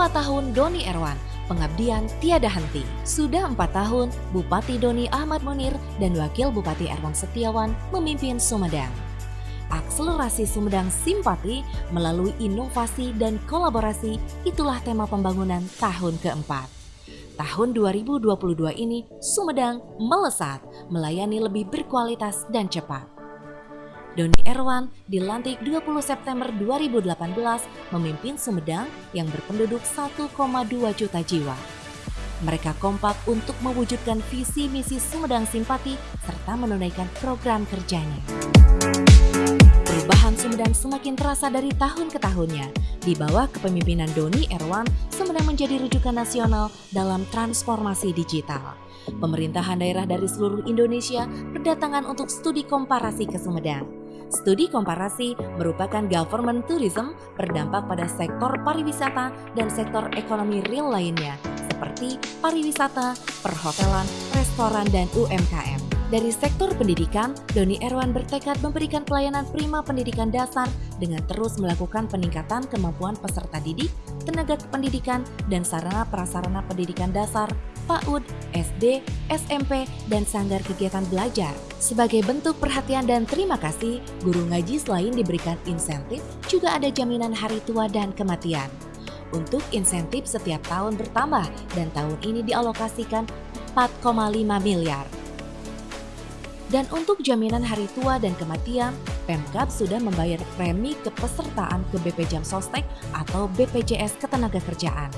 Empat tahun Doni Erwan, pengabdian tiada henti. Sudah empat tahun, Bupati Doni Ahmad Munir dan Wakil Bupati Erwan Setiawan memimpin Sumedang. Akselerasi Sumedang Simpati melalui inovasi dan kolaborasi itulah tema pembangunan tahun keempat. Tahun 2022 ini Sumedang melesat, melayani lebih berkualitas dan cepat. Doni Erwan dilantik 20 September 2018 memimpin Sumedang yang berpenduduk 1,2 juta jiwa. Mereka kompak untuk mewujudkan visi misi Sumedang Simpati serta menunaikan program kerjanya. Perubahan Sumedang semakin terasa dari tahun ke tahunnya. Di bawah kepemimpinan Doni Erwan, Sumedang menjadi rujukan nasional dalam transformasi digital. Pemerintahan daerah dari seluruh Indonesia berdatangan untuk studi komparasi ke Sumedang. Studi komparasi merupakan government tourism berdampak pada sektor pariwisata dan sektor ekonomi real lainnya, seperti pariwisata, perhotelan, restoran, dan UMKM. Dari sektor pendidikan, Doni Erwan bertekad memberikan pelayanan prima pendidikan dasar dengan terus melakukan peningkatan kemampuan peserta didik, tenaga kependidikan, dan sarana prasarana pendidikan dasar, PAUD, SD, SMP, dan sanggar kegiatan belajar. Sebagai bentuk perhatian dan terima kasih, guru ngaji selain diberikan insentif, juga ada jaminan hari tua dan kematian. Untuk insentif setiap tahun bertambah dan tahun ini dialokasikan 4,5 miliar. Dan untuk jaminan hari tua dan kematian, Pemkap sudah membayar premi kepesertaan ke BP Jam Sostek atau BPJS Ketenagakerjaan.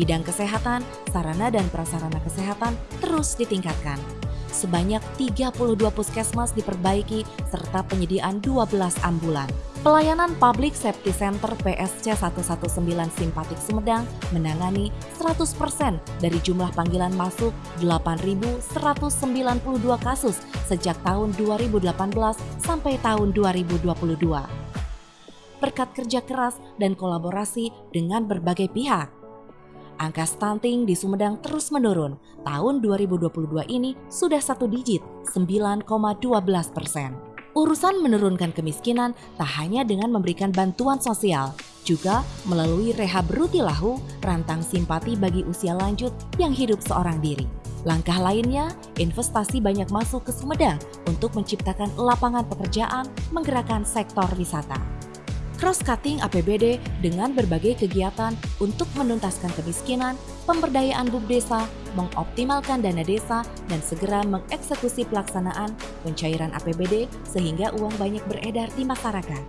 Bidang kesehatan, sarana dan prasarana kesehatan terus ditingkatkan. Sebanyak 32 puskesmas diperbaiki serta penyediaan 12 ambulan. Pelayanan Public Safety Center PSC 119 Simpatik Sumedang menangani 100% dari jumlah panggilan masuk 8.192 kasus sejak tahun 2018 sampai tahun 2022. Berkat kerja keras dan kolaborasi dengan berbagai pihak, angka stunting di Sumedang terus menurun. Tahun 2022 ini sudah satu digit, 9,12 persen. Urusan menurunkan kemiskinan tak hanya dengan memberikan bantuan sosial, juga melalui rehab rutilahu rantang simpati bagi usia lanjut yang hidup seorang diri. Langkah lainnya, investasi banyak masuk ke Sumedang untuk menciptakan lapangan pekerjaan menggerakkan sektor wisata cross-cutting APBD dengan berbagai kegiatan untuk menuntaskan kemiskinan, pemberdayaan bub desa, mengoptimalkan dana desa, dan segera mengeksekusi pelaksanaan pencairan APBD sehingga uang banyak beredar di masyarakat.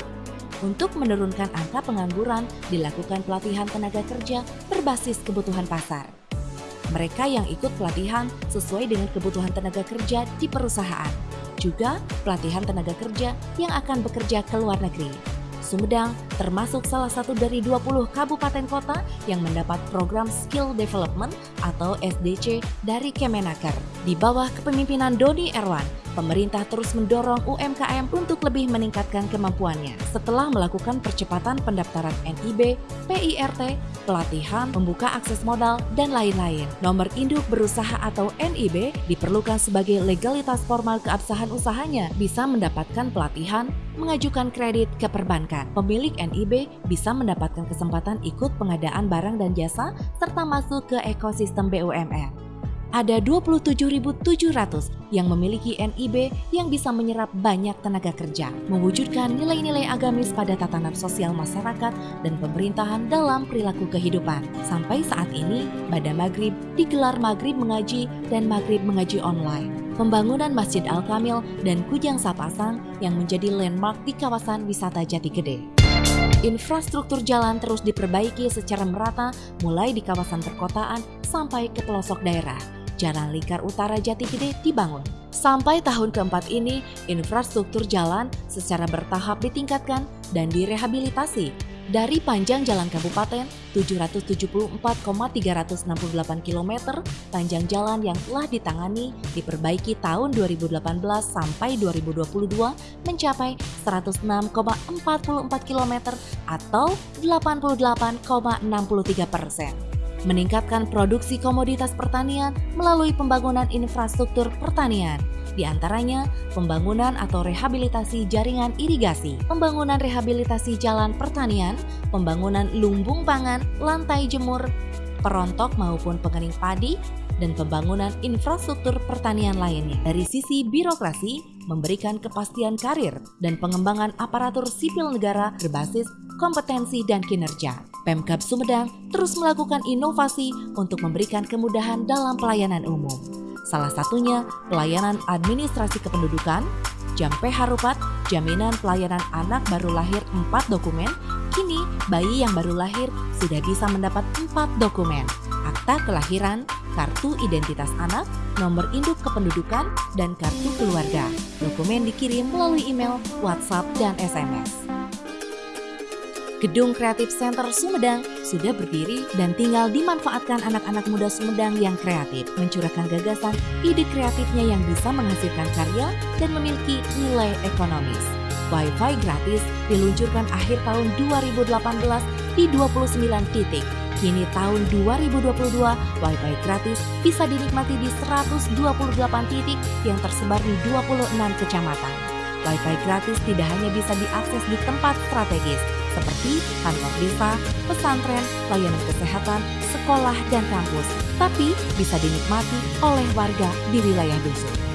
Untuk menurunkan angka pengangguran, dilakukan pelatihan tenaga kerja berbasis kebutuhan pasar. Mereka yang ikut pelatihan sesuai dengan kebutuhan tenaga kerja di perusahaan. Juga pelatihan tenaga kerja yang akan bekerja ke luar negeri. Sumedang termasuk salah satu dari 20 kabupaten kota yang mendapat program Skill Development atau SDC dari Kemenaker. Di bawah kepemimpinan Doni Erwan, pemerintah terus mendorong UMKM untuk lebih meningkatkan kemampuannya. Setelah melakukan percepatan pendaftaran NIB, PIRT, pelatihan, membuka akses modal, dan lain-lain. Nomor induk berusaha atau NIB diperlukan sebagai legalitas formal keabsahan usahanya, bisa mendapatkan pelatihan, mengajukan kredit ke perbankan. Pemilik NIB bisa mendapatkan kesempatan ikut pengadaan barang dan jasa serta masuk ke ekosistem BUMN ada 27.700 yang memiliki NIB yang bisa menyerap banyak tenaga kerja, mewujudkan nilai-nilai agamis pada tatanan sosial masyarakat dan pemerintahan dalam perilaku kehidupan. Sampai saat ini, pada Maghrib digelar Maghrib Mengaji dan Maghrib Mengaji online. Pembangunan Masjid Al-Kamil dan Kujang Sapasang yang menjadi landmark di kawasan wisata Jati Gede. Infrastruktur jalan terus diperbaiki secara merata mulai di kawasan perkotaan sampai ke pelosok daerah Jalan Lingkar Utara Jati Gede dibangun. Sampai tahun keempat ini, infrastruktur jalan secara bertahap ditingkatkan dan direhabilitasi dari panjang jalan kabupaten 774,368 km, panjang jalan yang telah ditangani diperbaiki tahun 2018 sampai 2022 mencapai 106,44 km atau 88,63 persen meningkatkan produksi komoditas pertanian melalui pembangunan infrastruktur pertanian, di antaranya pembangunan atau rehabilitasi jaringan irigasi, pembangunan rehabilitasi jalan pertanian, pembangunan lumbung pangan, lantai jemur, perontok maupun pengering padi, dan pembangunan infrastruktur pertanian lainnya. Dari sisi birokrasi, memberikan kepastian karir dan pengembangan aparatur sipil negara berbasis kompetensi dan kinerja. Pemkab Sumedang terus melakukan inovasi untuk memberikan kemudahan dalam pelayanan umum. Salah satunya pelayanan administrasi kependudukan, Jampe Harupat, jaminan pelayanan anak baru lahir 4 dokumen, kini bayi yang baru lahir sudah bisa mendapat 4 dokumen, akta kelahiran, kartu identitas anak, nomor induk kependudukan, dan kartu keluarga. Dokumen dikirim melalui email, WhatsApp, dan SMS. Gedung Kreatif Center Sumedang sudah berdiri dan tinggal dimanfaatkan anak-anak muda Sumedang yang kreatif, mencurahkan gagasan, ide kreatifnya yang bisa menghasilkan karya dan memiliki nilai ekonomis. Wi-Fi gratis diluncurkan akhir tahun 2018 di 29 titik. Kini tahun 2022, Wi-Fi gratis bisa dinikmati di 128 titik yang tersebar di 26 kecamatan. Wi-Fi gratis tidak hanya bisa diakses di tempat strategis, seperti kantor desa, pesantren, layanan kesehatan, sekolah, dan kampus, tapi bisa dinikmati oleh warga di wilayah dusun.